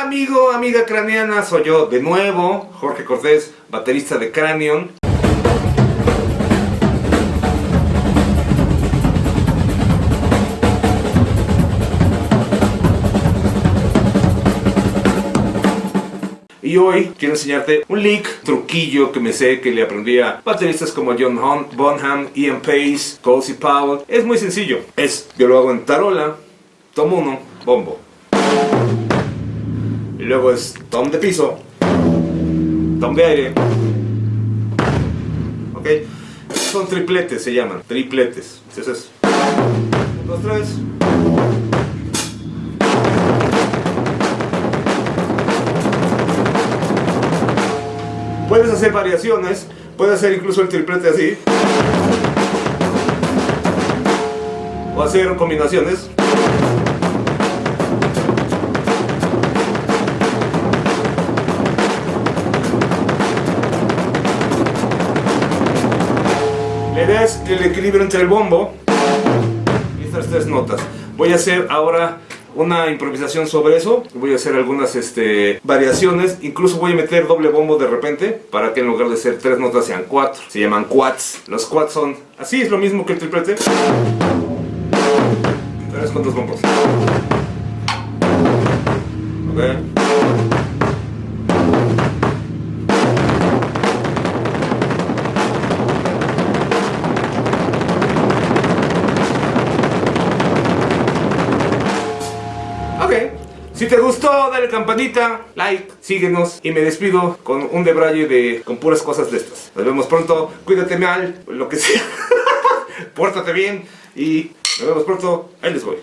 amigo, amiga craneana, soy yo de nuevo, Jorge Cortés, baterista de Cranion. Y hoy quiero enseñarte un lick, truquillo que me sé que le aprendí a bateristas como John Bonham, Ian Pace, Cozy Powell. Es muy sencillo. Es, yo lo hago en tarola, tomo uno, bombo. Y luego es tom de piso, tom de aire. Ok. Son tripletes, se llaman. Tripletes. Entonces, un, dos, tres. Puedes hacer variaciones, puedes hacer incluso el triplete así. O hacer combinaciones. El equilibrio entre el bombo y estas tres notas. Voy a hacer ahora una improvisación sobre eso. Voy a hacer algunas este, variaciones. Incluso voy a meter doble bombo de repente para que en lugar de ser tres notas sean cuatro. Se llaman quads. Los quads son así, es lo mismo que el triplete. Pero es con dos bombos. Ok. Si te gustó, dale campanita, like, síguenos y me despido con un debraye de con puras cosas de estas. Nos vemos pronto, cuídate mal, lo que sea. Pórtate bien y nos vemos pronto. Ahí les voy.